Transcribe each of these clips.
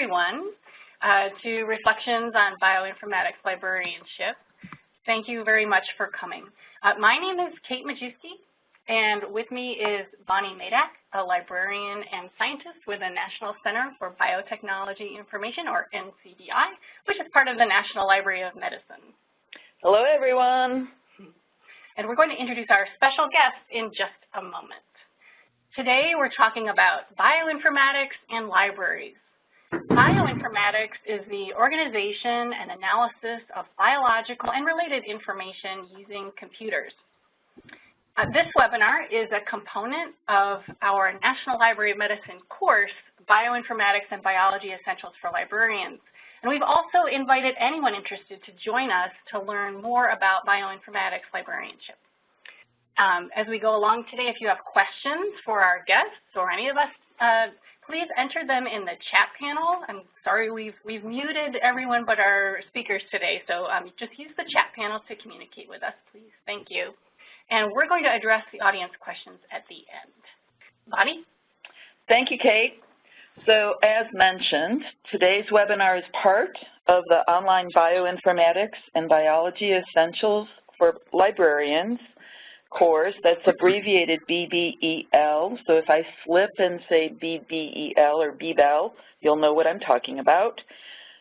everyone uh, to Reflections on Bioinformatics Librarianship. Thank you very much for coming. Uh, my name is Kate Majewski, and with me is Bonnie Maidak, a librarian and scientist with the National Center for Biotechnology Information, or NCBI, which is part of the National Library of Medicine. Hello, everyone. And we're going to introduce our special guest in just a moment. Today, we're talking about bioinformatics and libraries. Bioinformatics is the organization and analysis of biological and related information using computers. Uh, this webinar is a component of our National Library of Medicine course, Bioinformatics and Biology Essentials for Librarians. And we've also invited anyone interested to join us to learn more about bioinformatics librarianship. Um, as we go along today, if you have questions for our guests or any of us uh, please enter them in the chat panel. I'm sorry we've, we've muted everyone but our speakers today, so um, just use the chat panel to communicate with us, please. Thank you. And we're going to address the audience questions at the end. Bonnie? Thank you, Kate. So as mentioned, today's webinar is part of the online bioinformatics and biology essentials for librarians course that's abbreviated BBEL. So if I slip and say BBEL or BBEL, you'll know what I'm talking about.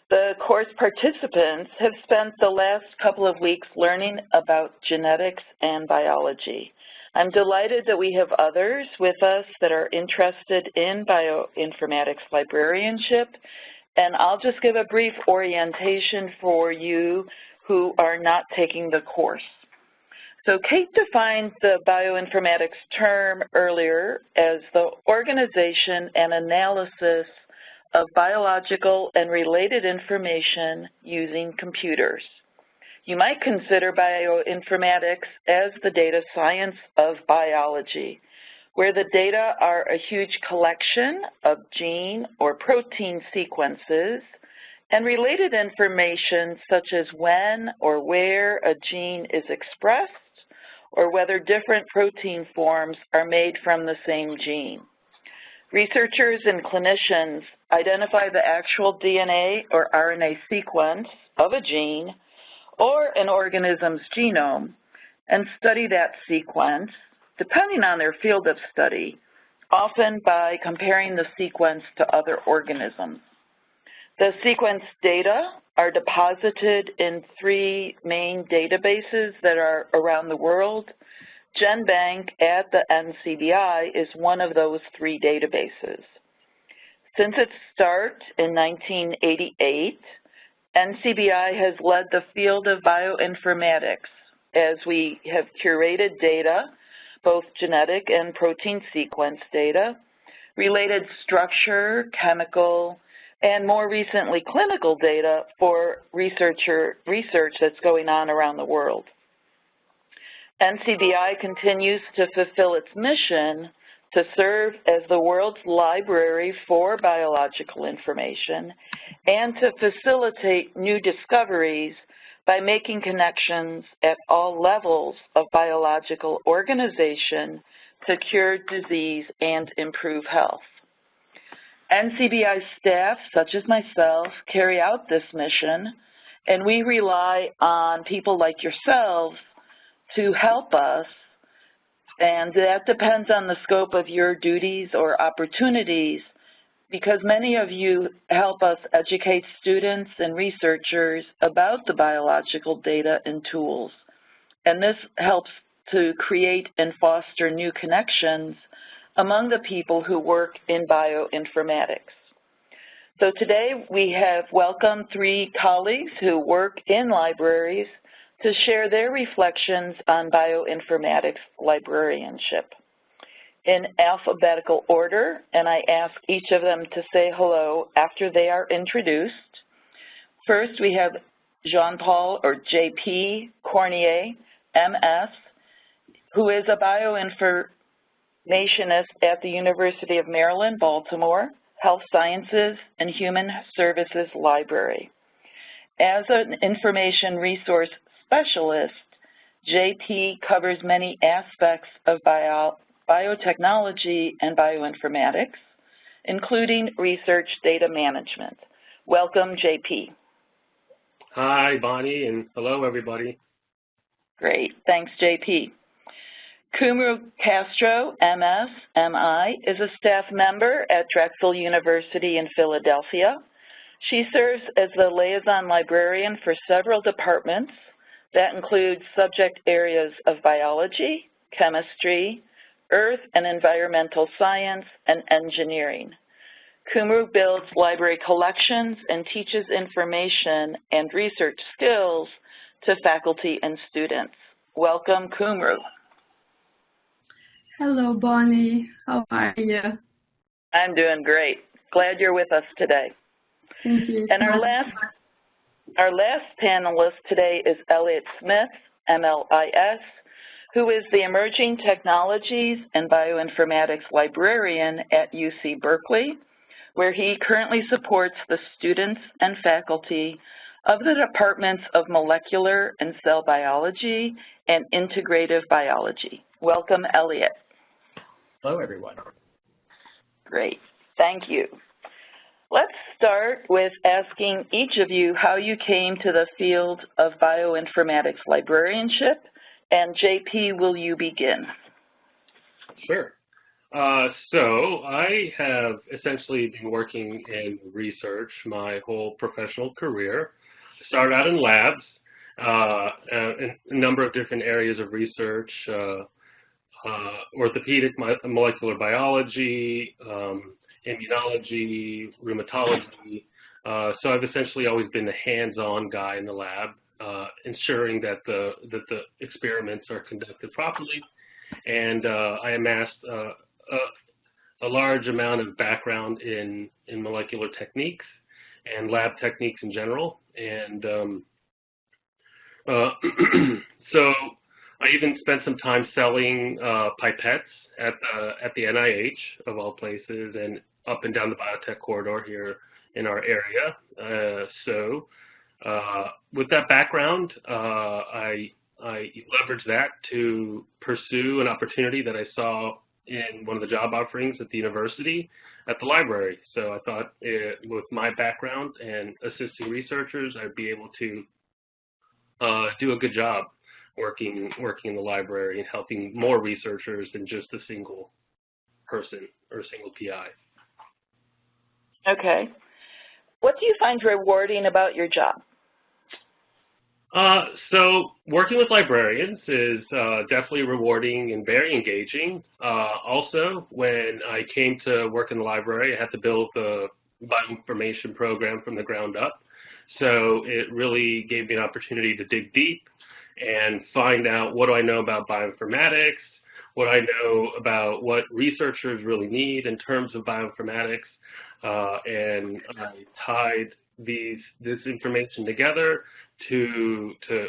The course participants have spent the last couple of weeks learning about genetics and biology. I'm delighted that we have others with us that are interested in bioinformatics librarianship, and I'll just give a brief orientation for you who are not taking the course. So Kate defined the bioinformatics term earlier as the organization and analysis of biological and related information using computers. You might consider bioinformatics as the data science of biology, where the data are a huge collection of gene or protein sequences and related information such as when or where a gene is expressed or whether different protein forms are made from the same gene. Researchers and clinicians identify the actual DNA or RNA sequence of a gene or an organism's genome and study that sequence, depending on their field of study, often by comparing the sequence to other organisms. The sequence data are deposited in three main databases that are around the world. GenBank at the NCBI is one of those three databases. Since its start in 1988, NCBI has led the field of bioinformatics as we have curated data, both genetic and protein sequence data, related structure, chemical, and more recently clinical data for researcher research that's going on around the world. NCBI continues to fulfill its mission to serve as the world's library for biological information and to facilitate new discoveries by making connections at all levels of biological organization to cure disease and improve health. NCBI staff, such as myself, carry out this mission, and we rely on people like yourselves to help us, and that depends on the scope of your duties or opportunities, because many of you help us educate students and researchers about the biological data and tools. And this helps to create and foster new connections among the people who work in bioinformatics. So today we have welcomed three colleagues who work in libraries to share their reflections on bioinformatics librarianship. In alphabetical order, and I ask each of them to say hello after they are introduced. First, we have Jean-Paul, or J.P. Courneya, M.S., who is a bioinformatics Nationist at the University of Maryland, Baltimore, Health Sciences and Human Services Library. As an information resource specialist, JP covers many aspects of bio biotechnology and bioinformatics, including research data management. Welcome, JP. Hi, Bonnie, and hello, everybody. Great. Thanks, JP. Kumru Castro, MS, MI, is a staff member at Drexel University in Philadelphia. She serves as the liaison librarian for several departments that include subject areas of biology, chemistry, earth and environmental science, and engineering. Kumru builds library collections and teaches information and research skills to faculty and students. Welcome, Kumru. Hello, Bonnie. How are you? I'm doing great. Glad you're with us today. Thank you. And our last, our last panelist today is Elliot Smith, MLIS, who is the Emerging Technologies and Bioinformatics Librarian at UC Berkeley, where he currently supports the students and faculty of the Departments of Molecular and Cell Biology and Integrative Biology. Welcome, Elliot. Hello, everyone. Great. Thank you. Let's start with asking each of you how you came to the field of bioinformatics librarianship. And JP, will you begin? Sure. Uh, so I have essentially been working in research my whole professional career. Started out in labs, uh, in a number of different areas of research, uh, uh orthopedic molecular biology, um, immunology, rheumatology. Uh, so I've essentially always been the hands-on guy in the lab, uh, ensuring that the that the experiments are conducted properly. And uh, I amassed uh, a, a, large amount of background in in molecular techniques and lab techniques in general. And um, uh, so I even spent some time selling uh, pipettes at the at the NIH of all places, and up and down the biotech corridor here in our area. Uh, so uh, with that background, uh, I, I leveraged that to pursue an opportunity that I saw in one of the job offerings at the university at the library. So I thought it, with my background and assisting researchers, I'd be able to uh, do a good job working working in the library and helping more researchers than just a single person or a single PI. Okay. What do you find rewarding about your job? Uh, so working with librarians is uh, definitely rewarding and very engaging. Uh, also, when I came to work in the library, I had to build the bioinformation program from the ground up. So it really gave me an opportunity to dig deep and find out what do I know about bioinformatics, what I know about what researchers really need in terms of bioinformatics, uh, and I tied these this information together to to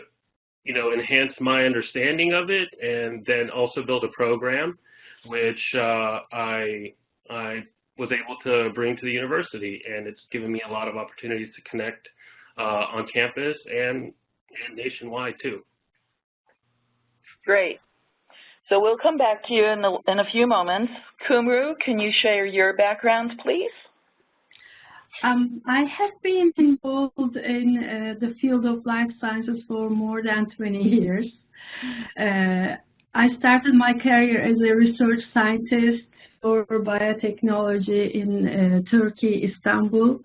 you know enhance my understanding of it, and then also build a program which uh, I I was able to bring to the university, and it's given me a lot of opportunities to connect uh, on campus and and nationwide too. Great. So we'll come back to you in, the, in a few moments. Kumru, can you share your background, please? Um, I have been involved in uh, the field of life sciences for more than 20 years. Uh, I started my career as a research scientist for biotechnology in uh, Turkey, Istanbul.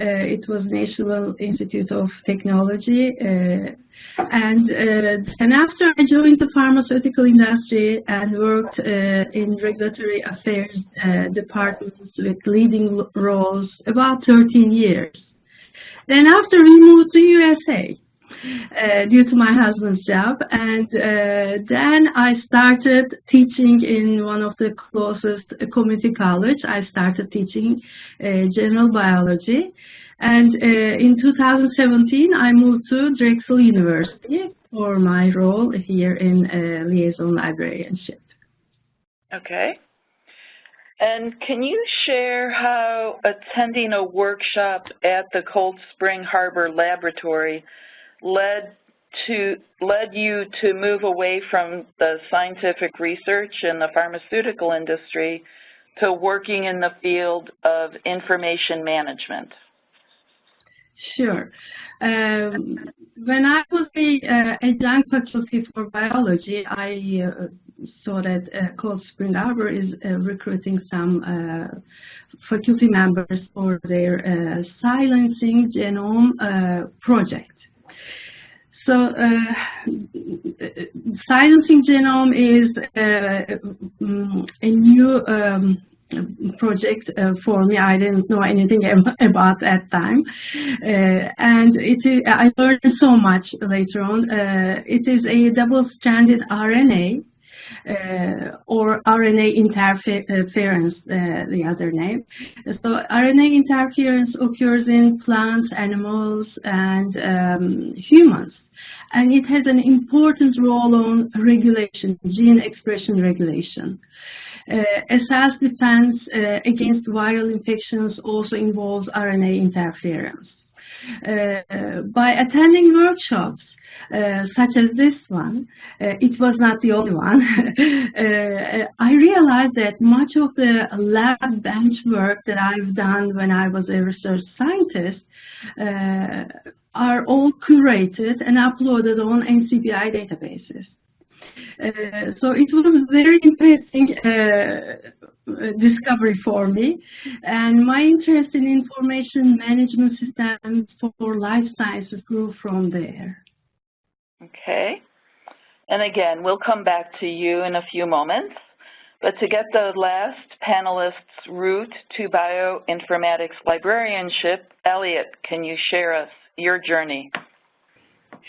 Uh, it was National Institute of Technology. Uh, and, uh, and after I joined the pharmaceutical industry and worked in regulatory affairs departments with leading roles about 13 years. Then after we moved to USA, uh, due to my husband's job. And uh, then I started teaching in one of the closest community college. I started teaching uh, general biology. And uh, in 2017, I moved to Drexel University for my role here in liaison librarianship. Okay. And can you share how attending a workshop at the Cold Spring Harbor Laboratory led to led you to move away from the scientific research in the pharmaceutical industry to working in the field of information management? Sure. Um, when I was a, uh, a young faculty for biology, I uh, saw that uh, Cold Spring Harbor is uh, recruiting some uh, faculty members for their silencing genome project. So silencing genome is mm, a new um, project uh, for me. I didn't know anything about that time. Uh, and it is, I learned so much later on. Uh, it is a double-stranded RNA uh, or RNA interference, uh, the other name. So RNA interference occurs in plants, animals, and um, humans. And it has an important role on regulation, gene expression regulation. Uh, cell's defense uh, against viral infections also involves RNA interference. Uh, by attending workshops, uh, such as this one, uh, it was not the only one, uh, I realized that much of the lab bench work that I've done when I was a research scientist are all curated and uploaded on NCBI databases. Uh, so it was a very interesting uh, discovery for me. And my interest in information management systems for life sciences grew from there. Okay. And again, we'll come back to you in a few moments. But to get the last panelist's route to bioinformatics librarianship, Elliot, can you share us your journey?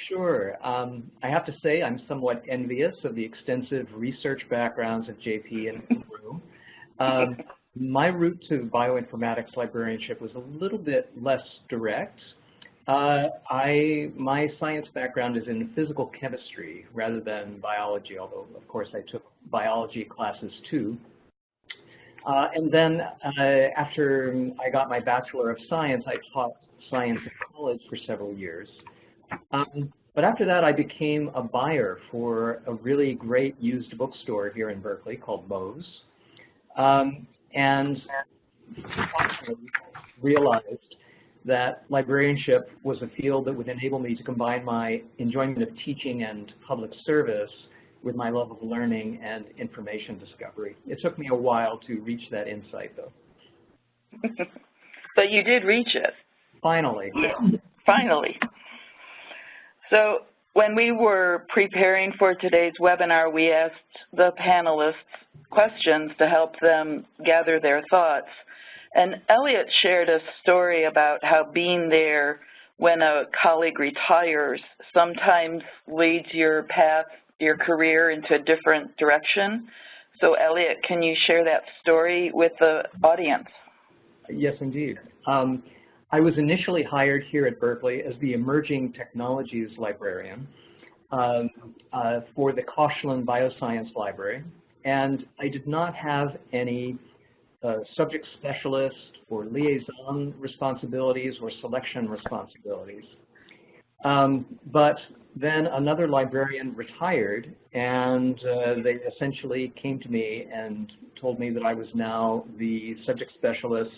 Sure. Um, I have to say I'm somewhat envious of the extensive research backgrounds of JP and Kumru. Um, my route to bioinformatics librarianship was a little bit less direct. Uh, I my science background is in physical chemistry rather than biology, although of course I took biology classes too. Uh, and then uh, after I got my Bachelor of Science, I taught science at college for several years. Um, but after that, I became a buyer for a really great used bookstore here in Berkeley called Moe's. Um, and realized that librarianship was a field that would enable me to combine my enjoyment of teaching and public service with my love of learning and information discovery. It took me a while to reach that insight, though. but you did reach it. Finally. Finally. So when we were preparing for today's webinar, we asked the panelists questions to help them gather their thoughts. And Elliot shared a story about how being there when a colleague retires sometimes leads your path, your career into a different direction. So Elliot, can you share that story with the audience? Yes, indeed. Um, I was initially hired here at Berkeley as the Emerging Technologies Librarian um, uh, for the Koshland Bioscience Library, and I did not have any uh, subject specialist or liaison responsibilities or selection responsibilities. Um, but then another librarian retired, and uh, they essentially came to me and told me that I was now the subject specialist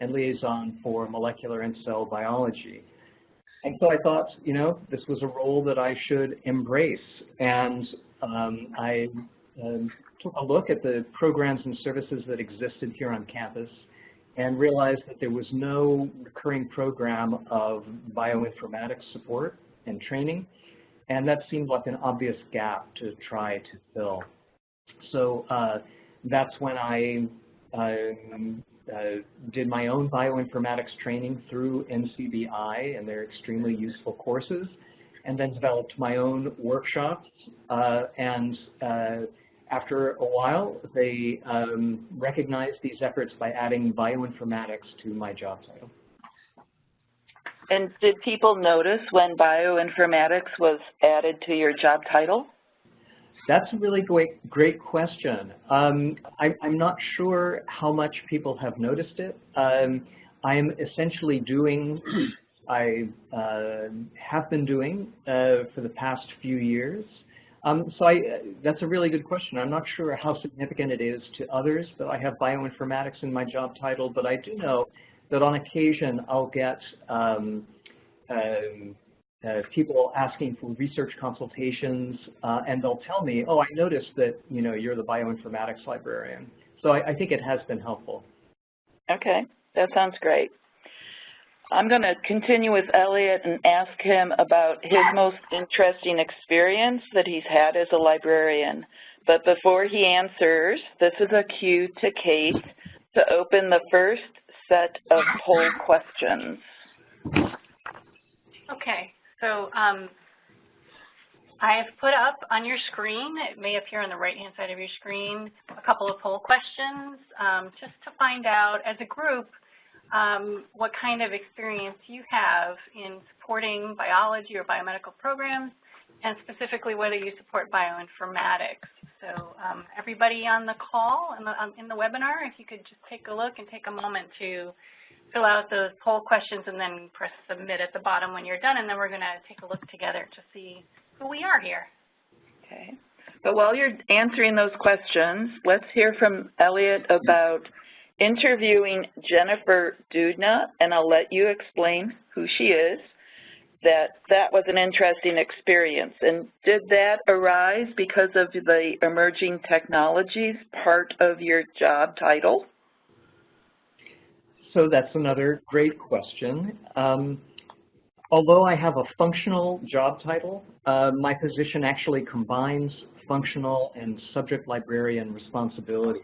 and liaison for molecular and cell biology. And so I thought, you know, this was a role that I should embrace. And um, I um, took a look at the programs and services that existed here on campus and realized that there was no recurring program of bioinformatics support and training. And that seemed like an obvious gap to try to fill. So uh, that's when I um, did my own bioinformatics training through NCBI and their extremely useful courses, and then developed my own workshops. Uh, and uh, after a while, they um, recognized these efforts by adding bioinformatics to my job title. And did people notice when bioinformatics was added to your job title? That's a really great, great question. Um, I, am not sure how much people have noticed it. Um, I am essentially doing, I uh, have been doing uh, for the past few years. Um, so I, that's a really good question. I'm not sure how significant it is to others that I have bioinformatics in my job title, but I do know that on occasion I'll get um, um, uh, people asking for research consultations, uh, and they'll tell me, oh, I noticed that, you know, you're the bioinformatics librarian. So I, I think it has been helpful. Okay, that sounds great. I'm going to continue with Elliot and ask him about his most interesting experience that he's had as a librarian. But before he answers, this is a cue to Kate to open the first set of poll questions. Okay, so um, I have put up on your screen, it may appear on the right-hand side of your screen, a couple of poll questions um, just to find out as a group um, what kind of experience you have in supporting biology or biomedical programs and specifically whether you support bioinformatics. So um, everybody on the call in the, um, in the webinar, if you could just take a look and take a moment to fill out those poll questions and then press submit at the bottom when you're done, and then we're going to take a look together to see who we are here. Okay. But while you're answering those questions, let's hear from Elliot about interviewing Jennifer Doudna, and I'll let you explain who she is, that that was an interesting experience. And did that arise because of the emerging technologies part of your job title? So that's another great question. Um, although I have a functional job title, uh, my position actually combines functional and subject librarian responsibilities.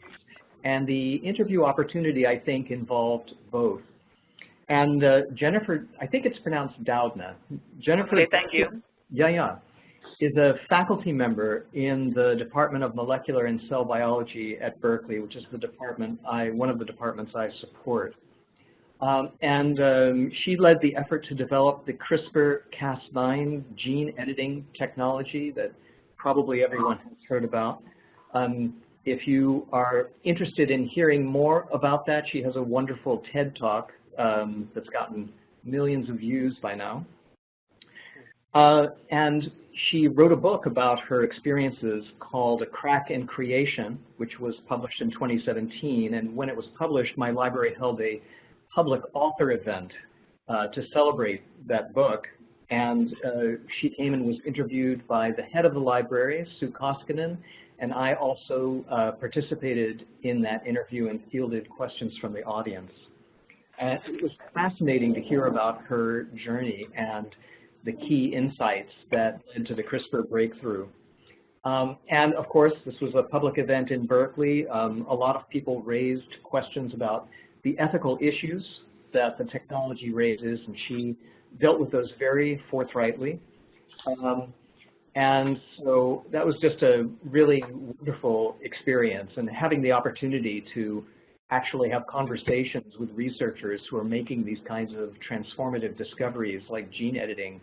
And the interview opportunity, I think, involved both. And uh, Jennifer, I think it's pronounced Doudna. Jennifer. Okay, thank you. Yeah, yeah. Is a faculty member in the Department of Molecular and Cell Biology at Berkeley, which is the department I, one of the departments I support. Um, and um, she led the effort to develop the CRISPR-Cas9 gene editing technology that probably everyone has heard about. Um, if you are interested in hearing more about that, she has a wonderful TED Talk um, that's gotten millions of views by now. Uh, and she wrote a book about her experiences called A Crack in Creation, which was published in 2017. And when it was published, my library held a public author event uh, to celebrate that book. And uh, she came and was interviewed by the head of the library, Sue Koskinen, and I also uh, participated in that interview and fielded questions from the audience. And it was fascinating to hear about her journey and the key insights that led to the CRISPR breakthrough. Um, and of course, this was a public event in Berkeley. Um, a lot of people raised questions about the ethical issues that the technology raises, and she dealt with those very forthrightly. Um, and so that was just a really wonderful experience and having the opportunity to actually have conversations with researchers who are making these kinds of transformative discoveries like gene editing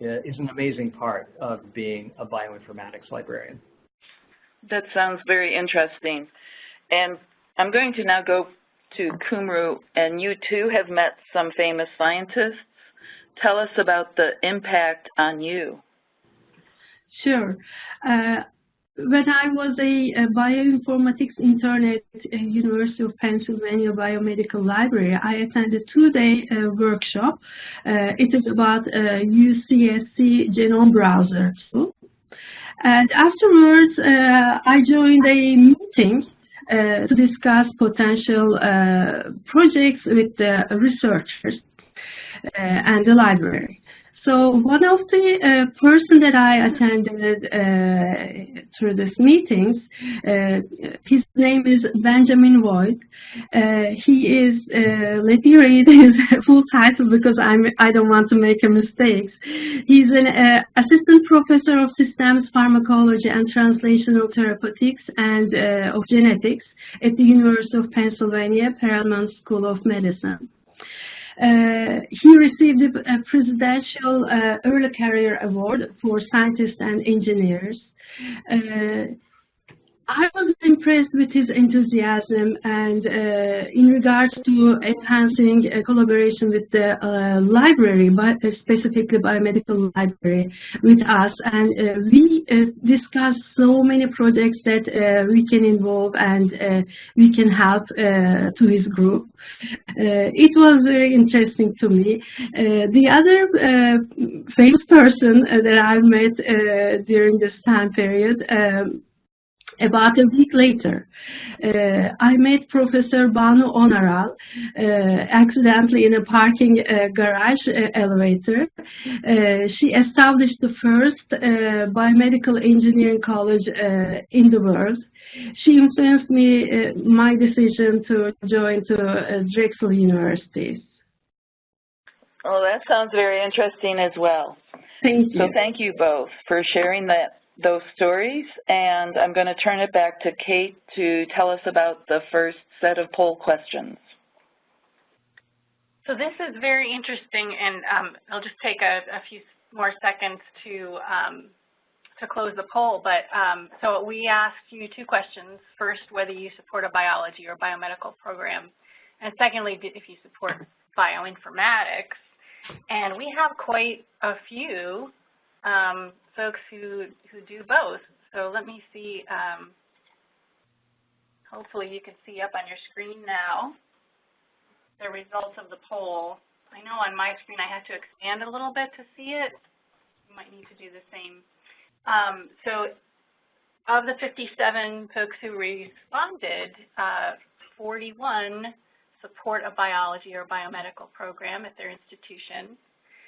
uh, is an amazing part of being a bioinformatics librarian. That sounds very interesting. And I'm going to now go to Kumru, and you too have met some famous scientists. Tell us about the impact on you. Sure. Uh, when I was a, a bioinformatics intern at uh, University of Pennsylvania Biomedical Library, I attended a two-day uh, workshop. Uh, it is about UCSC genome browser tool. And afterwards, uh, I joined a meeting uh, to discuss potential projects with the researchers and the library. So one of the uh, person that I attended uh, through these meetings, uh, his name is Benjamin Voight. Uh, he is, uh, let me read his full title because I'm, I don't want to make a mistake. He's an uh, assistant professor of systems pharmacology and translational therapeutics and of genetics at the University of Pennsylvania Perelman School of Medicine. Uh, he received a Presidential uh, Early Career Award for scientists and engineers. Uh, I was impressed with his enthusiasm and uh, in regards to enhancing uh, collaboration with the uh, library, but specifically biomedical library with us. And uh, we uh, discussed so many projects that uh, we can involve and we can help to his group. it was very interesting to me. the other famous person that I met during this time period um, about a week later, uh, I met Professor Banu Onaral uh, accidentally in a parking uh, garage uh, elevator. Uh, she established the first uh, biomedical engineering college in the world. She influenced me, my decision to join to Drexel University. Oh, that sounds very interesting as well. Thank you. So thank you both for sharing that those stories, and I'm going to turn it back to Kate to tell us about the first set of poll questions. So this is very interesting, and um, I'll just take a, a, few more seconds to um, to close the poll. But um, so we asked you two questions. First, whether you support a biology or biomedical program, and secondly, if you support bioinformatics. And we have quite a few um, folks who, who do both. So let me see, um, hopefully you can see up on your screen now the results of the poll. I know on my screen I have to expand a little bit to see it. You might need to do the same. Um, so of the 57 folks who responded, uh, 41 support a biology or biomedical program at their institution.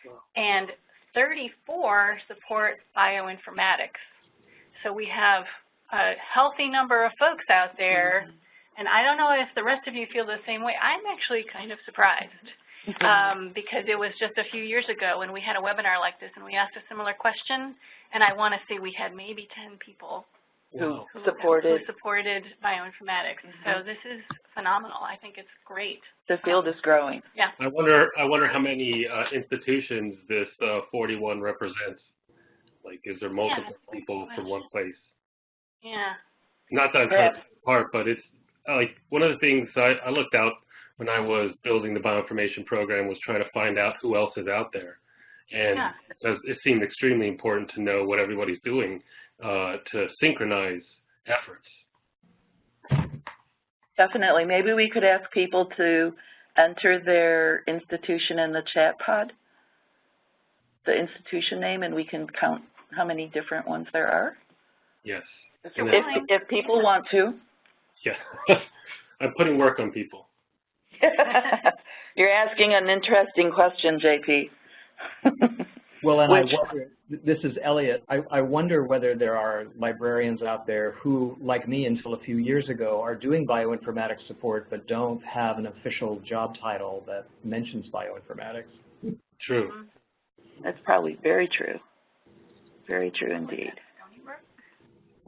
Wow. And 34 support bioinformatics. So we have a healthy number of folks out there, mm-hmm. and I don't know if the rest of you feel the same way. I'm actually kind of surprised um, because it was just a few years ago when we had a webinar like this and we asked a similar question, and I want to say we had maybe 10 people who, who supported who supported bioinformatics. Mm -hmm. So this is phenomenal. I think it's great. The field is growing. Yeah. I wonder I wonder how many uh, institutions this uh, 41 represents. Like, is there multiple yeah, people from one place? Yeah. Not that I'm part, but it's uh, like one of the things I, I looked out when I was building the bioinformation program was trying to find out who else is out there. And yeah. it seemed extremely important to know what everybody's doing uh, to synchronize efforts. Definitely. Maybe we could ask people to enter their institution in the chat pod, the institution name, and we can count how many different ones there are. Yes. If, if, if people want to. Yeah. I'm putting work on people. You're asking an interesting question, JP. Well, and Which, I wonder, this is Elliot. I, I, wonder whether there are librarians out there who, like me until a few years ago, are doing bioinformatics support but don't have an official job title that mentions bioinformatics. True. Mm-hmm. That's probably very true. Very true indeed.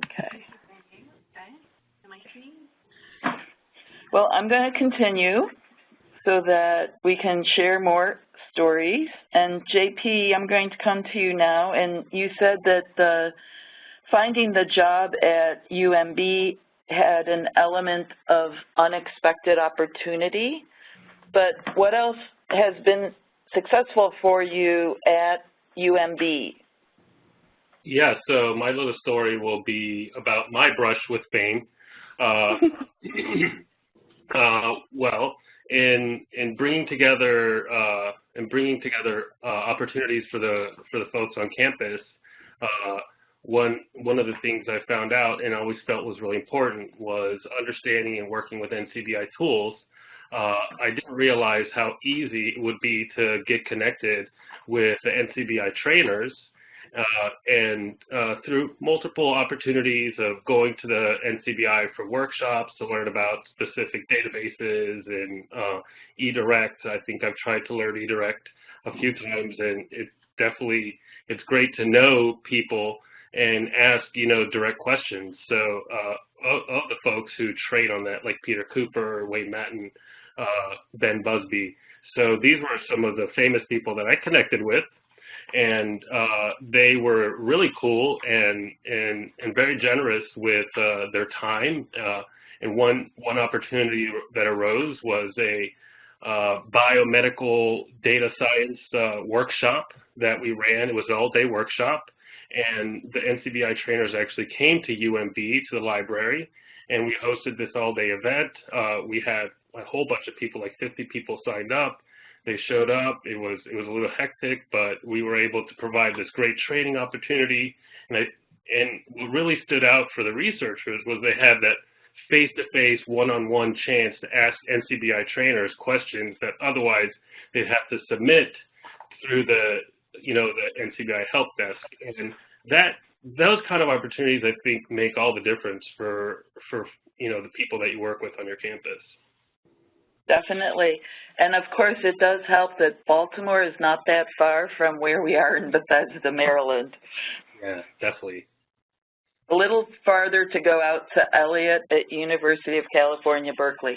Okay. Well, I'm going to continue so that we can share more stories. And JP, I'm going to come to you now. And you said that the finding the job at UMB had an element of unexpected opportunity. But what else has been successful for you at UMB? Yeah, so my little story will be about my brush with fame. Uh, uh, well, in in bringing together uh, and bringing together uh, opportunities for the for the folks on campus, uh, one one of the things I found out and always felt was really important was understanding and working with NCBI tools. Uh, I didn't realize how easy it would be to get connected with the NCBI trainers uh, and uh, through multiple opportunities of going to the NCBI for workshops to learn about specific databases and uh, eDirect. I think I've tried to learn eDirect a few times, and it's definitely it's great to know people and ask you know direct questions. So uh, of, of, the folks who trade on that, like Peter Cooper, Wayne Matten, uh, Ben Busby. So these were some of the famous people that I connected with and uh, they were really cool and and and very generous with uh, their time. Uh, and one one opportunity that arose was a uh, biomedical data science uh, workshop that we ran. It was an all-day workshop, and the NCBI trainers actually came to UMB to the library, and we hosted this all-day event. Uh, we had a whole bunch of people, like 50 people signed up. They showed up. It was it was a little hectic, but we were able to provide this great training opportunity. And I, and what really stood out for the researchers was they had that face-to-face, one-on-one chance to ask NCBI trainers questions that otherwise they'd have to submit through the you know the NCBI help desk. And that those kind of opportunities, I think, make all the difference for for you know the people that you work with on your campus. Definitely. And of course, it does help that Baltimore is not that far from where we are in Bethesda, Maryland. Yeah, definitely. A little farther to go out to Elliot at University of California, Berkeley. A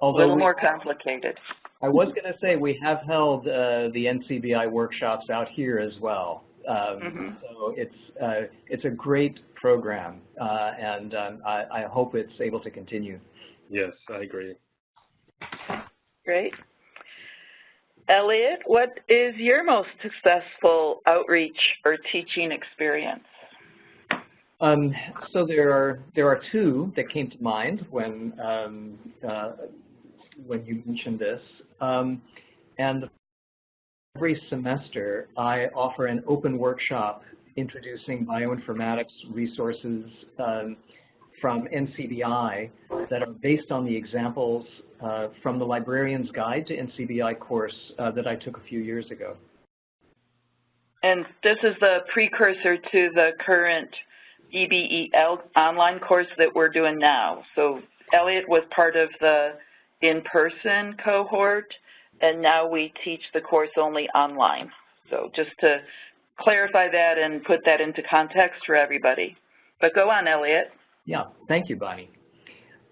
Although little we- more complicated. I was going to say we have held uh, the NCBI workshops out here as well. Um, Mhm. So it's uh, it's a great program, uh, and um, I, I hope it's able to continue. Yes, I agree. Great. Elliot, what is your most successful outreach or teaching experience? Um, so there are there are two that came to mind when um, uh, when you mentioned this, um, and every semester I offer an open workshop introducing bioinformatics resources um, from NCBI that are based on the examples uh, from the Librarian's Guide to NCBI course uh, that I took a few years ago. And this is the precursor to the current BBEL online course that we're doing now. So Elliot was part of the in-person cohort, and now we teach the course only online. So just to clarify that and put that into context for everybody. But go on, Elliot. Yeah, thank you, Bonnie.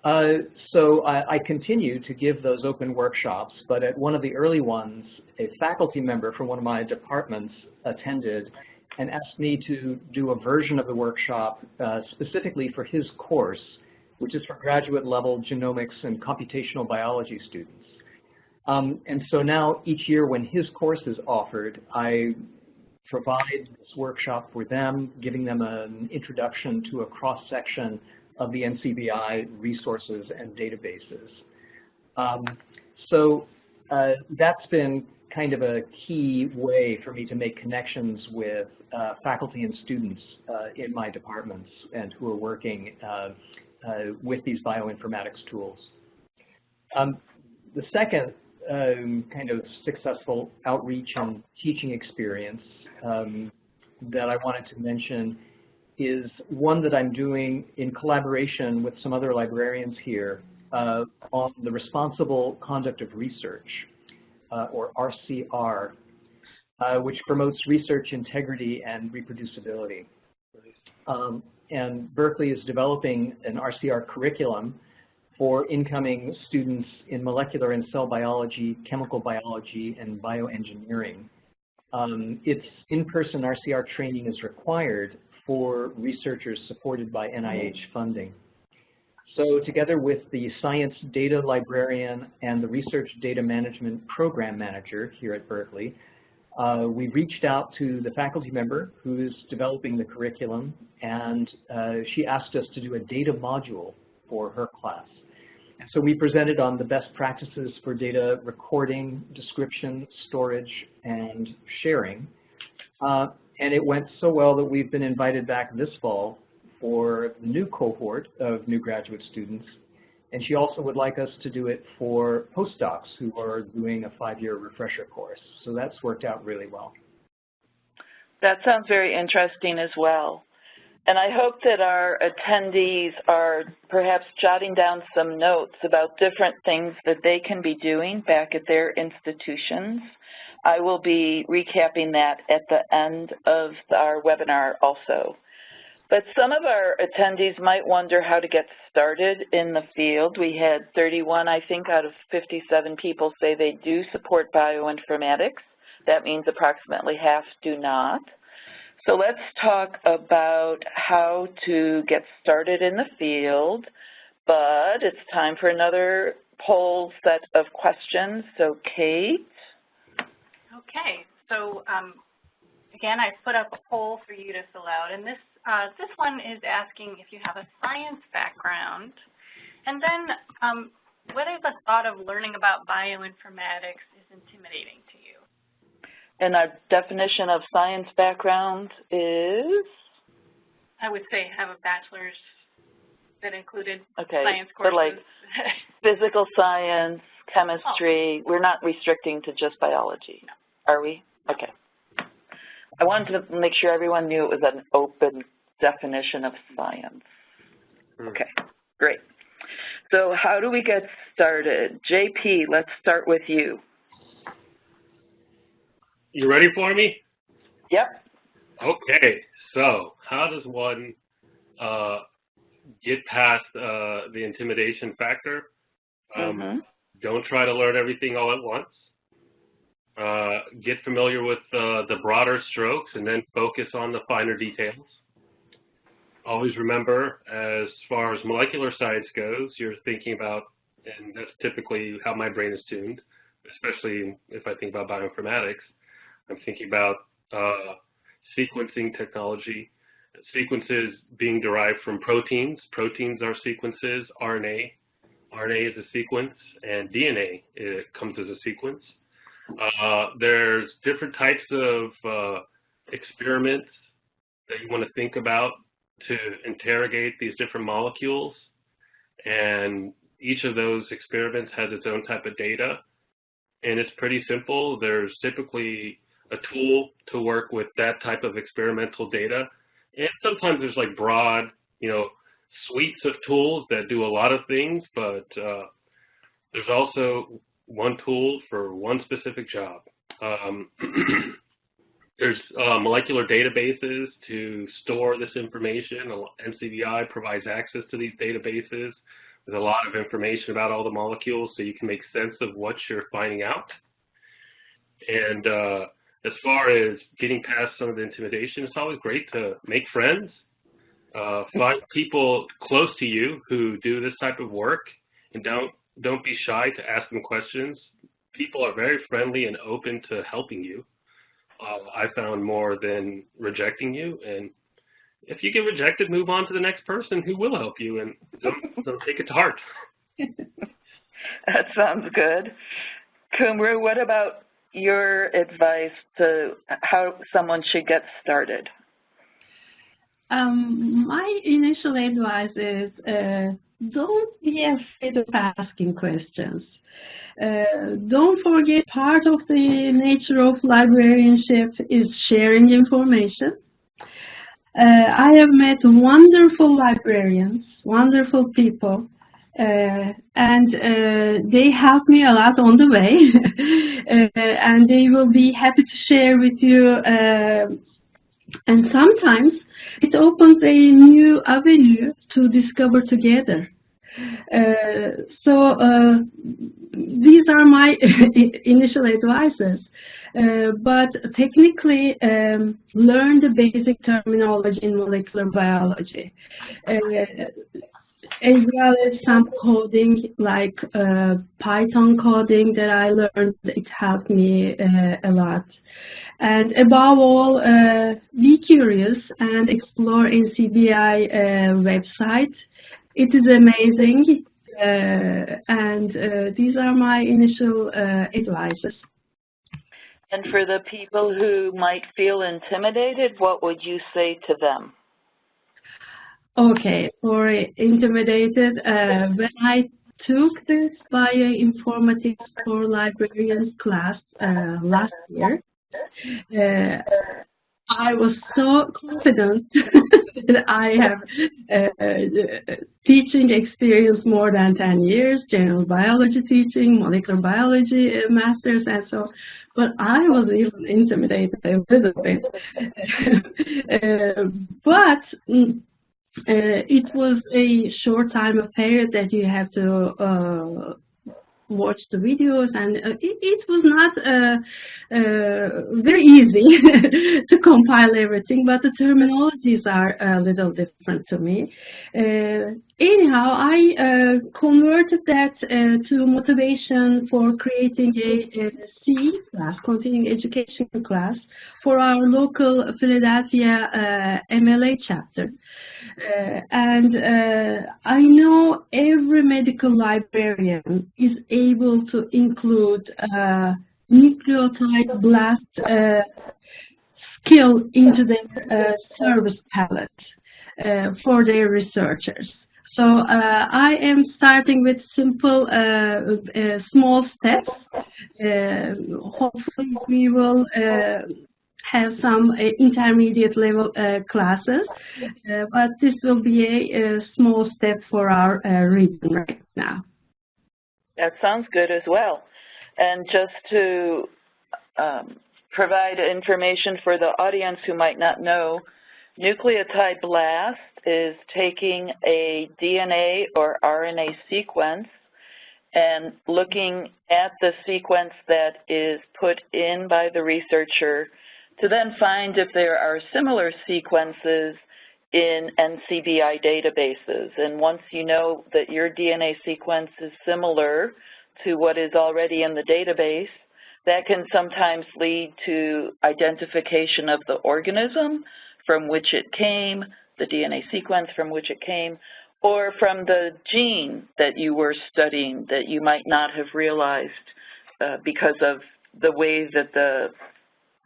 Uh, so I, I continue to give those open workshops, but at one of the early ones, a faculty member from one of my departments attended and asked me to do a version of the workshop uh, specifically for his course, which is for graduate level genomics and computational biology students. Um, and so now each year when his course is offered, I provide this workshop for them, giving them an introduction to a cross-section of the NCBI resources and databases. Um, so uh, that's been kind of a key way for me to make connections with uh, faculty and students uh, in my departments and who are working uh, uh, with these bioinformatics tools. Um, the second um, kind of successful outreach and teaching experience um, that I wanted to mention is one that I'm doing in collaboration with some other librarians here uh, on the responsible conduct of research, uh, or RCR, uh, which promotes research integrity and reproducibility. Um, and Berkeley is developing an RCR curriculum for incoming students in molecular and cell biology, chemical biology, and bioengineering. Um, its in-person RCR training is required for researchers supported by NIH funding. So together with the science data librarian and the research data management program manager here at Berkeley, uh, we reached out to the faculty member who is developing the curriculum, and uh, she asked us to do a data module for her class. And so we presented on the best practices for data recording, description, storage, and sharing. Uh, and it went so well that we've been invited back this fall for the new cohort of new graduate students. And she also would like us to do it for postdocs who are doing a five-year refresher course. So that's worked out really well. That sounds very interesting as well. And I hope that our attendees are perhaps jotting down some notes about different things that they can be doing back at their institutions. I will be recapping that at the end of our webinar also. But some of our attendees might wonder how to get started in the field. We had 31, I think, out of 57 people say they do support bioinformatics, That means approximately half do not. So let's talk about how to get started in the field, but it's time for another poll set of questions. So Kate? Okay, so um, again, I put up a poll for you to fill out, and this uh, this one is asking if you have a science background, and then um, whether the thought of learning about bioinformatics is intimidating to you. And our definition of science background is? I would say have a bachelor's that included okay, science courses. But like physical science, chemistry, oh. we're not restricting to just biology, no. Are we? Okay. I wanted to make sure everyone knew it was an open definition of science. Hmm. Okay, great. So how do we get started? JP, let's start with you. You ready for me? Yep. Okay, so how does one uh, get past uh, the intimidation factor? Um, mm -hmm. Don't try to learn everything all at once. Uh, get familiar with uh, the broader strokes and then focus on the finer details. Always remember, as far as molecular science goes, you're thinking about, and that's typically how my brain is tuned, especially if I think about bioinformatics, I'm thinking about uh, sequencing technology, sequences being derived from proteins. Proteins are sequences, RNA. RNA is a sequence, and DNA comes as a sequence. Uh, there's different types of uh, experiments that you want to think about to interrogate these different molecules. And each of those experiments has its own type of data. And it's pretty simple. There's typically a tool to work with that type of experimental data. And sometimes there's like broad, you know, suites of tools that do a lot of things, but uh, there's also one tool for one specific job. Um, there's uh, molecular databases to store this information. NCBI provides access to these databases with a lot of information about all the molecules so you can make sense of what you're finding out. And uh, as far as getting past some of the intimidation, it's always great to make friends, uh, find people close to you who do this type of work, and don't don't be shy to ask them questions. People are very friendly and open to helping you. Uh, I found more than rejecting you, and if you get rejected, move on to the next person who will help you, and don't, don't take it to heart. that sounds good. Kumru, what about your advice to how someone should get started? Um, my initial advice is uh, don't be afraid of asking questions. Uh, don't forget part of the nature of librarianship is sharing information. Uh, I have met wonderful librarians, wonderful people, uh, and uh, they help me a lot on the way, uh, and they will be happy to share with you. Uh, and sometimes it opens a new avenue to discover together. Uh, so uh, these are my initial advices. Uh, but technically, um, learn the basic terminology in molecular biology, uh, as well as some coding like uh, Python coding that I learned. It helped me uh, a lot. And above all, uh, be curious and explore NCBI uh, website. It is amazing, uh, and uh, these are my initial uh, advices. And for the people who might feel intimidated, what would you say to them? Okay, for intimidated, uh, when I took this bioinformatics for librarians class uh, last year, uh, I was so confident that I have uh, teaching experience more than 10 years, general biology teaching, molecular biology uh, masters, and so but I was even intimidated a little bit. uh, but uh, it was a short time of period that you have to uh, watched the videos, and uh, it, it, was not uh, uh, very easy to compile everything, but the terminologies are a little different to me. Anyhow, I converted that to motivation for creating a, a C class, continuing education class, for our local Philadelphia MLA chapter. Uh, and uh, I know every medical librarian is able to include uh, nucleotide blast uh, skill into their uh, service palette uh, for their researchers. So I am starting with simple, small steps. hopefully we will have some uh, intermediate level uh, classes, uh, but this will be a, a small step for our region right now. That sounds good as well. And just to um, provide information for the audience who might not know, nucleotide blast is taking a DNA or RNA sequence and looking at the sequence that is put in by the researcher to then find if there are similar sequences in NCBI databases. And once you know that your DNA sequence is similar to what is already in the database, that can sometimes lead to identification of the organism from which it came, the DNA sequence from which it came, or from the gene that you were studying that you might not have realized uh, because of the way that the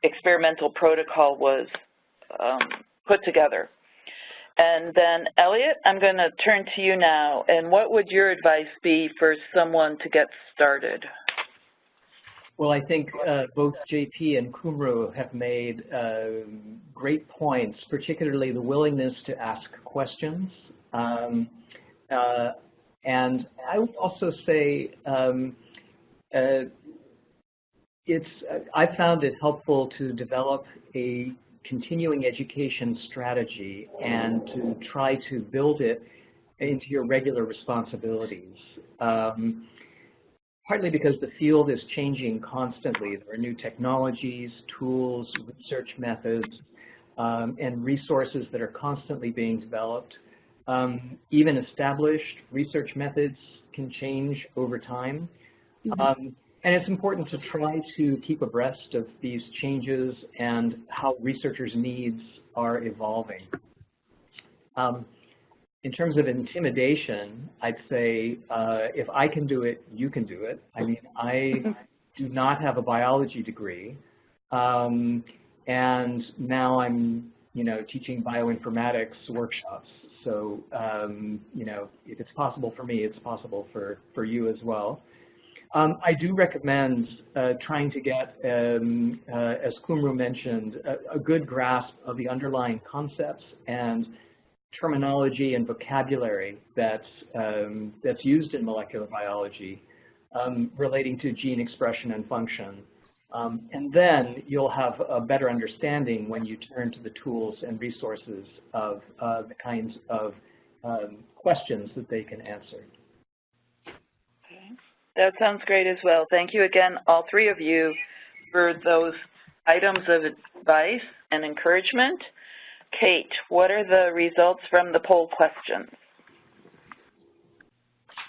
experimental protocol was um, put together. And then, Elliot, I'm going to turn to you now. And what would your advice be for someone to get started? Well, I think uh, both JP and Kumru have made uh, great points, particularly the willingness to ask questions. Um, uh, and I would also say um, uh, it's, I found it helpful to develop a continuing education strategy and to try to build it into your regular responsibilities. Um, partly because the field is changing constantly. There are new technologies, tools, research methods, um, and resources that are constantly being developed. Um, even established research methods can change over time. Mm -hmm. um, and it's important to try to keep abreast of these changes and how researchers' needs are evolving. Um, in terms of intimidation, I'd say uh, if I can do it, you can do it. I mean, I do not have a biology degree, um, and now I'm, you know, teaching bioinformatics workshops. So, um, you know, if it's possible for me, it's possible for, for you as well. Um, I do recommend uh, trying to get, um, uh, as Kumru mentioned, a, a, good grasp of the underlying concepts and terminology and vocabulary that's, um, that's used in molecular biology um, relating to gene expression and function. Um, and then you'll have a better understanding when you turn to the tools and resources of uh, the kinds of um, questions that they can answer. That sounds great as well. Thank you again, all three of you, for those items of advice and encouragement. Kate, what are the results from the poll questions?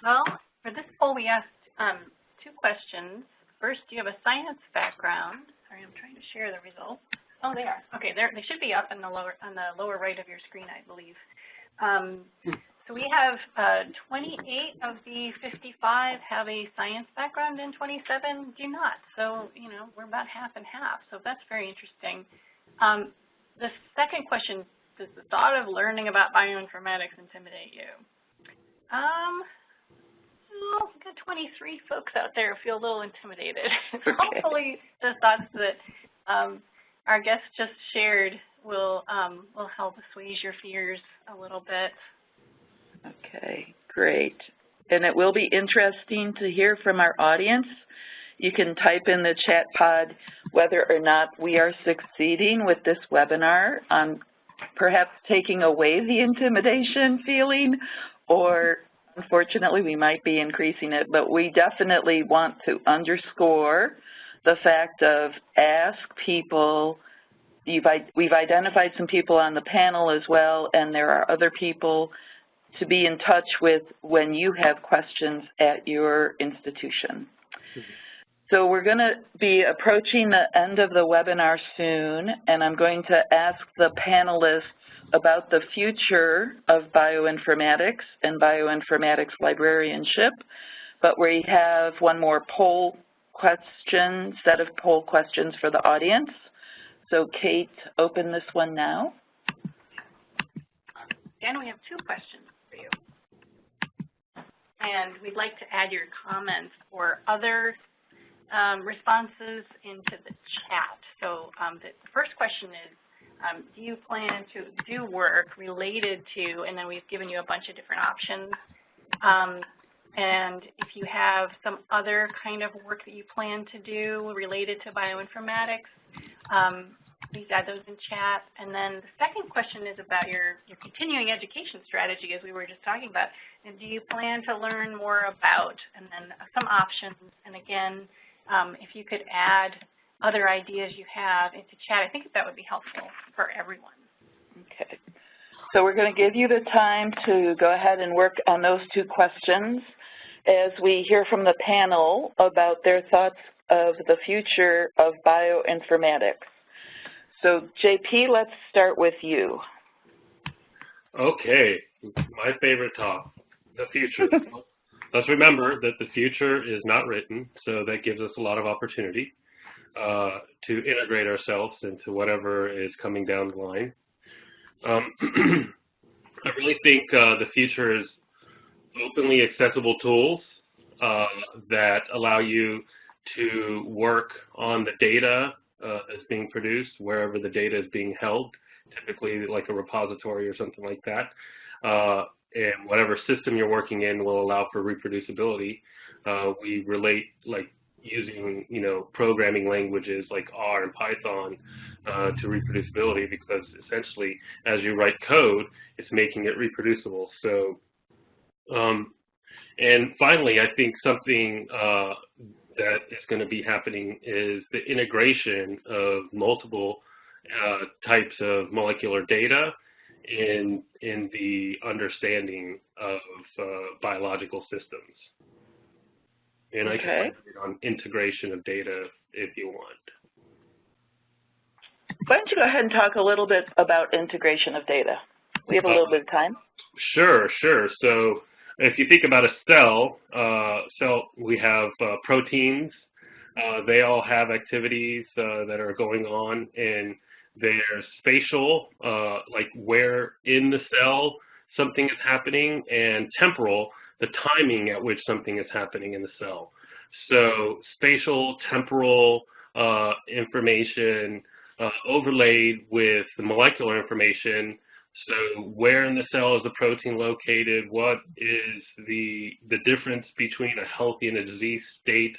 Well, for this poll, we asked um, two questions. First, do you have a science background? Sorry, I'm trying to share the results. Oh, they are. Okay, they should be up in the lower on the lower right of your screen, I believe. Um, so we have uh, 28 of the 55 have a science background and 27 do not. So, you know, we're about half and half. So that's very interesting. Um, the second question, does the thought of learning about bioinformatics intimidate you? Um, well, we've got 23 folks out there who feel a little intimidated. okay. hopefully the thoughts that um, our guests just shared will um, will help assuage your fears a little bit. Okay, great. And it will be interesting to hear from our audience. You can type in the chat pod whether or not we are succeeding with this webinar on perhaps taking away the intimidation feeling or Unfortunately, we might be increasing it, but we definitely want to underscore the fact of ask people, you've, we've identified some people on the panel as well, and there are other people to be in touch with when you have questions at your institution. So we're going to be approaching the end of the webinar soon, and I'm going to ask the panelists about the future of bioinformatics and bioinformatics librarianship, but we have one more poll question, set of poll questions for the audience. So Kate, open this one now. And we have two questions. And we'd like to add your comments or other um, responses into the chat. So um, the first question is, um, do you plan to do work related to, and then we've given you a bunch of different options, um, and if you have some other kind of work that you plan to do related to bioinformatics, um, please add those in chat. And then the second question is about your, your continuing education strategy, as we were just talking about. And do you plan to learn more about, and then some options, and again, um, if you could add other ideas you have into chat, I think that would be helpful for everyone. Okay. So we're going to give you the time to go ahead and work on those two questions as we hear from the panel about their thoughts of the future of bioinformatics. So JP, let's start with you. Okay, my favorite talk, the future. Let's remember that the future is not written, so that gives us a lot of opportunity uh, to integrate ourselves into whatever is coming down the line. Um, I really think uh, the future is openly accessible tools uh, that allow you to work on the data uh, that's being produced, wherever the data is being held, typically like a repository or something like that. Uh, and whatever system you're working in will allow for reproducibility. Uh, we relate like using, you know, programming languages like R and Python uh, to reproducibility because essentially as you write code, it's making it reproducible. So, um, and finally, I think something uh, that is going to be happening is the integration of multiple uh, types of molecular data in in the understanding of uh, biological systems. And okay. I can on integration of data if you want. Why don't you go ahead and talk a little bit about integration of data? We have a little uh, bit of time. Sure, sure. So if you think about a cell, uh, cell we have uh, proteins. Uh, they all have activities uh, that are going on in there's spatial, uh, like where in the cell something is happening, and temporal, the timing at which something is happening in the cell. So spatial, temporal uh, information uh, overlaid with the molecular information. So where in the cell is the protein located? What is the, the difference between a healthy and a disease state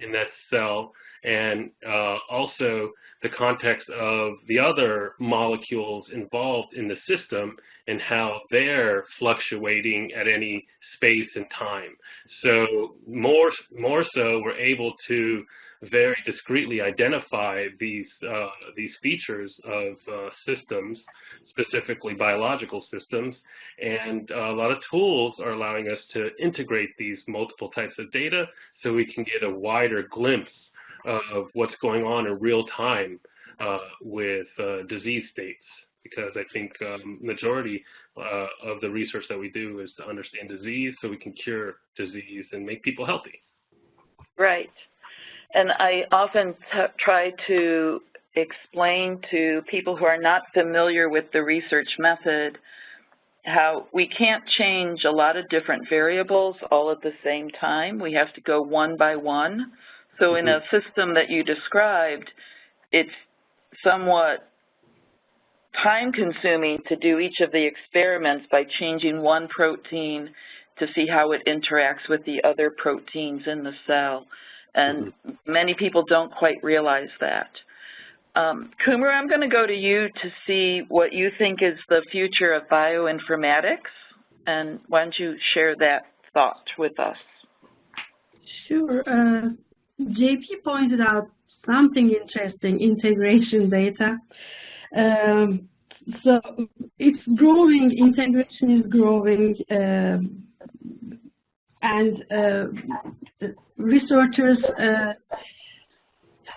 in that cell? And uh, also the context of the other molecules involved in the system and how they're fluctuating at any space and time. So more, more so, we're able to very discreetly identify these, uh, these features of uh, systems, specifically biological systems, and a lot of tools are allowing us to integrate these multiple types of data so we can get a wider glimpse of what's going on in real time uh, with uh, disease states because I think um, majority uh, of the research that we do is to understand disease so we can cure disease and make people healthy. Right. And I often try to explain to people who are not familiar with the research method how we can't change a lot of different variables all at the same time. We have to go one by one. So mm -hmm. in a mm-hmm. system that you described, it's somewhat time consuming to do each of the experiments by changing one protein to see how it interacts with the other proteins in the cell. And mm -hmm. many people don't quite realize that. Um, Kumru, I'm going to go to you to see what you think is the future of bioinformatics. And why don't you share that thought with us. Sure. Uh, JP pointed out something interesting, integration data. Um, so it's growing, integration is growing, uh, and uh, researchers uh,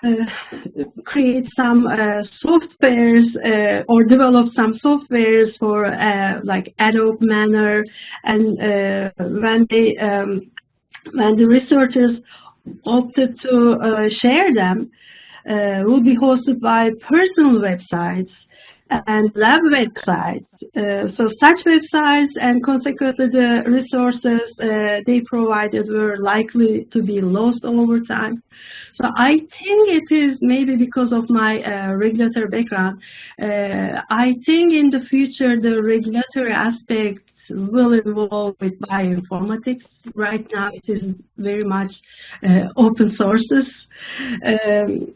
uh, create some uh, softwares or develop some softwares for like Adobe Manner, and when they um, when the researchers opted to share them, will be hosted by personal websites and lab websites. Uh, so such websites and consequently the resources uh, they provided were likely to be lost over time. So I think it is maybe because of my uh, regulatory background. Uh, I think in the future the regulatory aspects will evolve with bioinformatics. Right now it is very much uh, open sources. Um,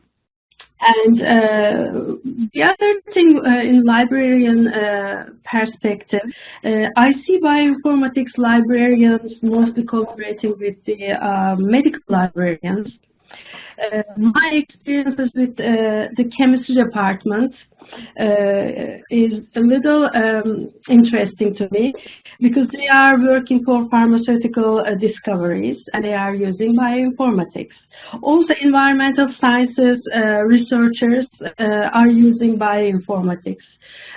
and uh, the other thing uh, in librarian uh, perspective, I see bioinformatics librarians mostly collaborating with the uh, medical librarians. Uh, my experiences with the chemistry department is a little um, interesting to me because they are working for pharmaceutical discoveries and they are using bioinformatics. Also, environmental sciences uh, researchers uh, are using bioinformatics,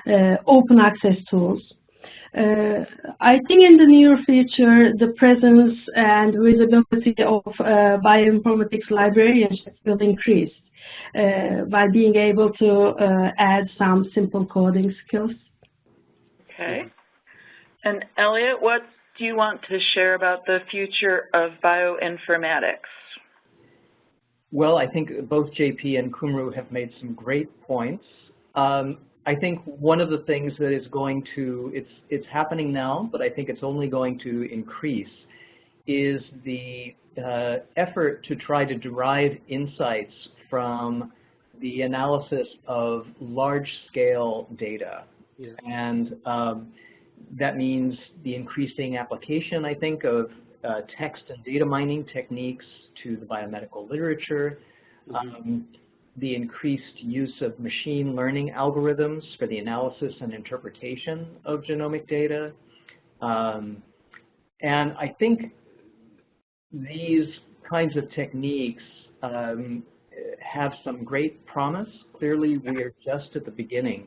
uh, open access tools. Uh, I think in the near future, the presence and visibility of uh, bioinformatics librarianship will increase uh, by being able to add some simple coding skills. Okay. And Elliot, what do you want to share about the future of bioinformatics? Well, I think both JP and Kumru have made some great points. Um, I think one of the things that is going to, it's, it's happening now, but I think it's only going to increase, is the uh, effort to try to derive insights from the analysis of large-scale data. Yeah. And um, that means the increasing application, I think, of uh, text and data mining techniques to the biomedical literature, mm -hmm. um, the increased use of machine learning algorithms for the analysis and interpretation of genomic data. Um, and I think these kinds of techniques um, have some great promise. Clearly, we are just at the beginning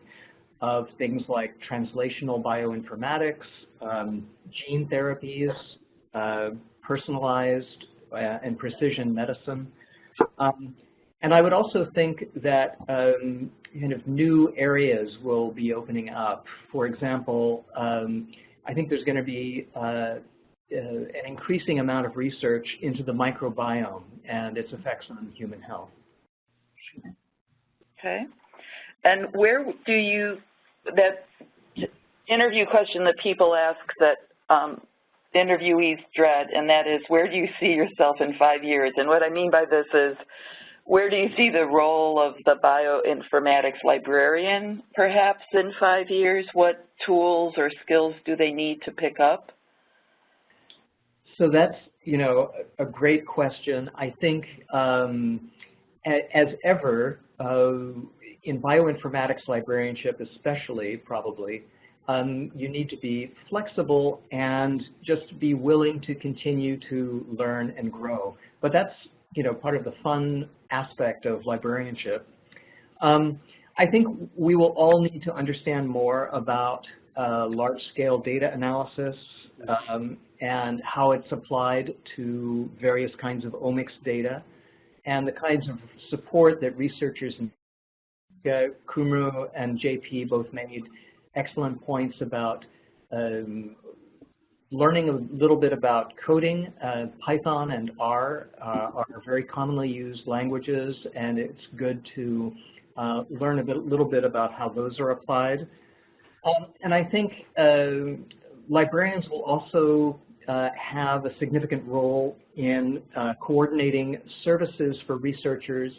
of things like translational bioinformatics, um, gene therapies, uh, personalized uh, and precision medicine. Um, and I would also think that um, kind of new areas will be opening up. For example, um, I think there's going to be uh, uh, an increasing amount of research into the microbiome and its effects on human health. Okay. And where do you, that interview question that people ask that um, interviewees dread, and that is, where do you see yourself in five years? And what I mean by this is, where do you see the role of the bioinformatics librarian, perhaps, in five years? What tools or skills do they need to pick up? So that's, you know, a great question. I think, um, as ever, uh, in bioinformatics librarianship especially, probably, um, you need to be flexible and just be willing to continue to learn and grow. But that's, you know, part of the fun aspect of librarianship. Um, I think we will all need to understand more about uh, large-scale data analysis um, and how it's applied to various kinds of omics data and the kinds of support that researchers, uh, Kumru and JP both made excellent points about um, learning a little bit about coding. Uh, Python and R uh, are very commonly used languages, and it's good to uh, learn a bit, little bit about how those are applied. Um, and I think uh, librarians will also uh, have a significant role in uh, coordinating services for researchers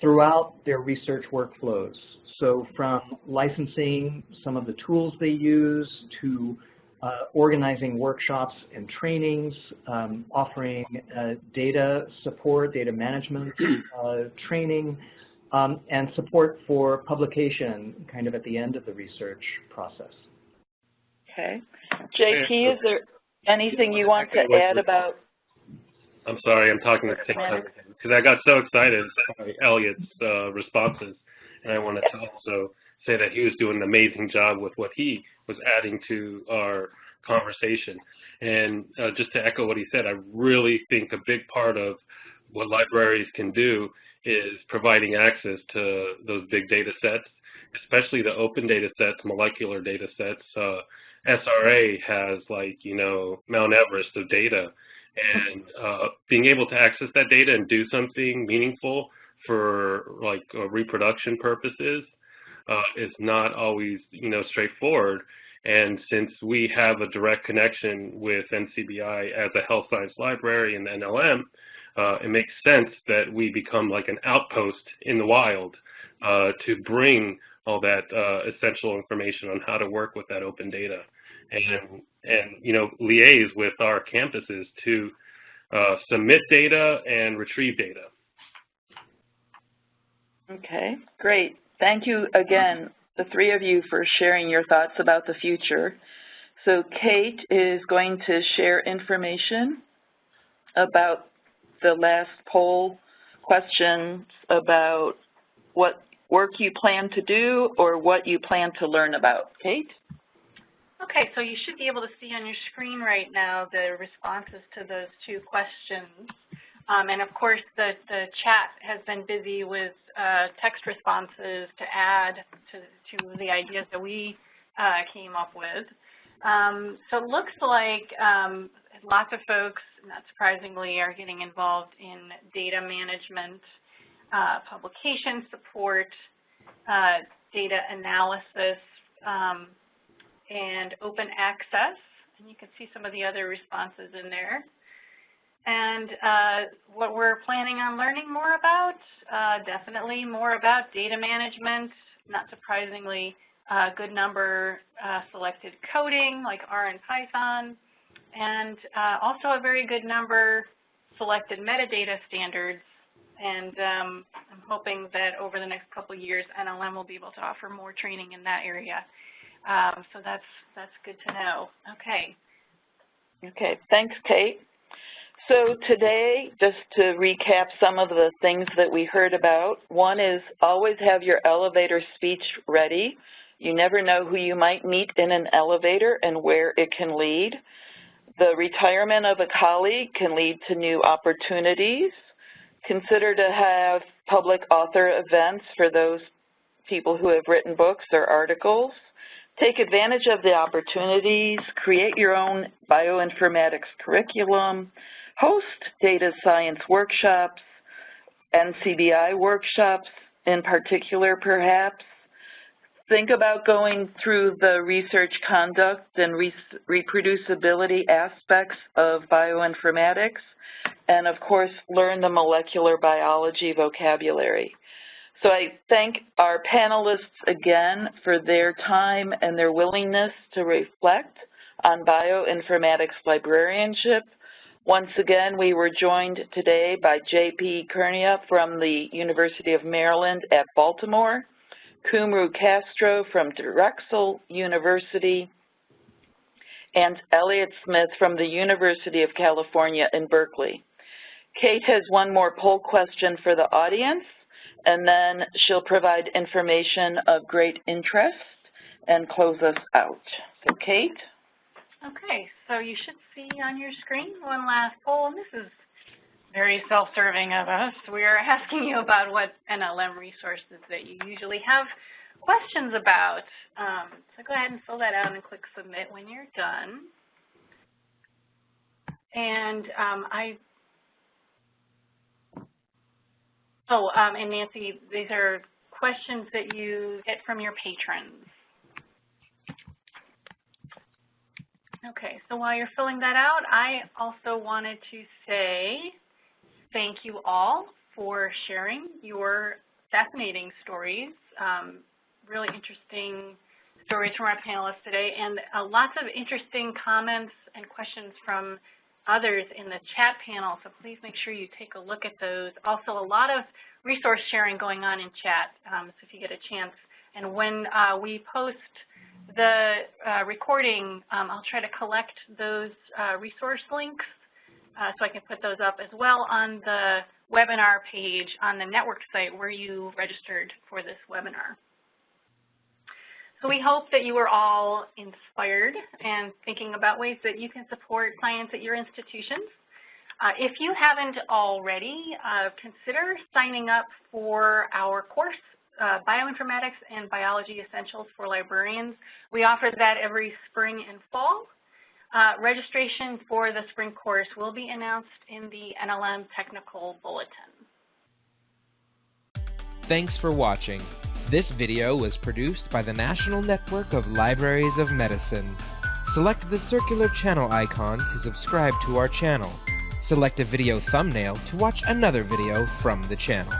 throughout their research workflows. So from licensing some of the tools they use to uh, organizing workshops and trainings, um, offering uh, data support, data management uh, training, um, and support for publication kind of at the end of the research process. Okay. JP, is there anything you want to add about? I'm sorry, I'm talking at the same time because I got so excited by Elliot's uh, responses, and I wanted to also say that he was doing an amazing job with what he was adding to our conversation. And uh, just to echo what he said, I really think a big part of what libraries can do is providing access to those big data sets, especially the open data sets, molecular data sets. Uh, SRA has like, you know, Mount Everest of data. And uh, being able to access that data and do something meaningful for like uh, reproduction purposes uh, is not always, you know, straightforward. And since we have a direct connection with NCBI as a health science library and NLM, uh, it makes sense that we become like an outpost in the wild uh, to bring all that uh, essential information on how to work with that open data and, and you know, liaise with our campuses to uh, submit data and retrieve data. Okay, great. Thank you again, the three of you, for sharing your thoughts about the future. So Kate is going to share information about the last poll questions about what work you plan to do or what you plan to learn about. Kate? Okay, so you should be able to see on your screen right now the responses to those two questions. Um, and of course, the, the chat has been busy with uh, text responses to add to, to the ideas that we uh, came up with. Um, so it looks like um, lots of folks, not surprisingly, are getting involved in data management, uh, publication support, uh, data analysis, um, and open access. And you can see some of the other responses in there. And uh, what we're planning on learning more about, uh, definitely more about data management, not surprisingly, a good number uh, selected coding like R and Python, and uh, also a very good number selected metadata standards. And um, I'm hoping that over the next couple years, NLM will be able to offer more training in that area. Um, so that's that's good to know. Okay. Okay, thanks, Kate. So today, just to recap some of the things that we heard about, one is always have your elevator speech ready. You never know who you might meet in an elevator and where it can lead. The retirement of a colleague can lead to new opportunities. Consider to have public author events for those people who have written books or articles. Take advantage of the opportunities, create your own bioinformatics curriculum, host data science workshops, NCBI workshops in particular perhaps. Think about going through the research conduct and re reproducibility aspects of bioinformatics, and of course learn the molecular biology vocabulary. So I thank our panelists again for their time and their willingness to reflect on bioinformatics librarianship. Once again, we were joined today by J.P. Courneya from the University of Maryland at Baltimore, Kumru Castro from Drexel University, and Elliot Smith from the University of California in Berkeley. Kate has one more poll question for the audience and then she'll provide information of great interest and close us out. So Kate? Okay, so you should see on your screen one last poll, and this is very self-serving of us. We are asking you about what NLM resources that you usually have questions about. Um, so go ahead and fill that out and click submit when you're done. And um, I Oh, um, and Nancy, these are questions that you get from your patrons. Okay, so while you're filling that out, I also wanted to say thank you all for sharing your fascinating stories, um, really interesting stories from our panelists today and uh, lots of interesting comments and questions from others in the chat panel, so please make sure you take a look at those. Also, a lot of resource sharing going on in chat, um, so if you get a chance. And when uh, we post the uh, recording, um, I'll try to collect those uh, resource links uh, so I can put those up as well on the webinar page on the network site where you registered for this webinar. So we hope that you are all inspired and thinking about ways that you can support science at your institutions. Uh, if you haven't already, uh, consider signing up for our course, uh, Bioinformatics and Biology Essentials for Librarians. We offer that every spring and fall. Uh, registration for the spring course will be announced in the NLM Technical Bulletin. Thanks for watching. This video was produced by the National Network of Libraries of Medicine. Select the circular channel icon to subscribe to our channel. Select a video thumbnail to watch another video from the channel.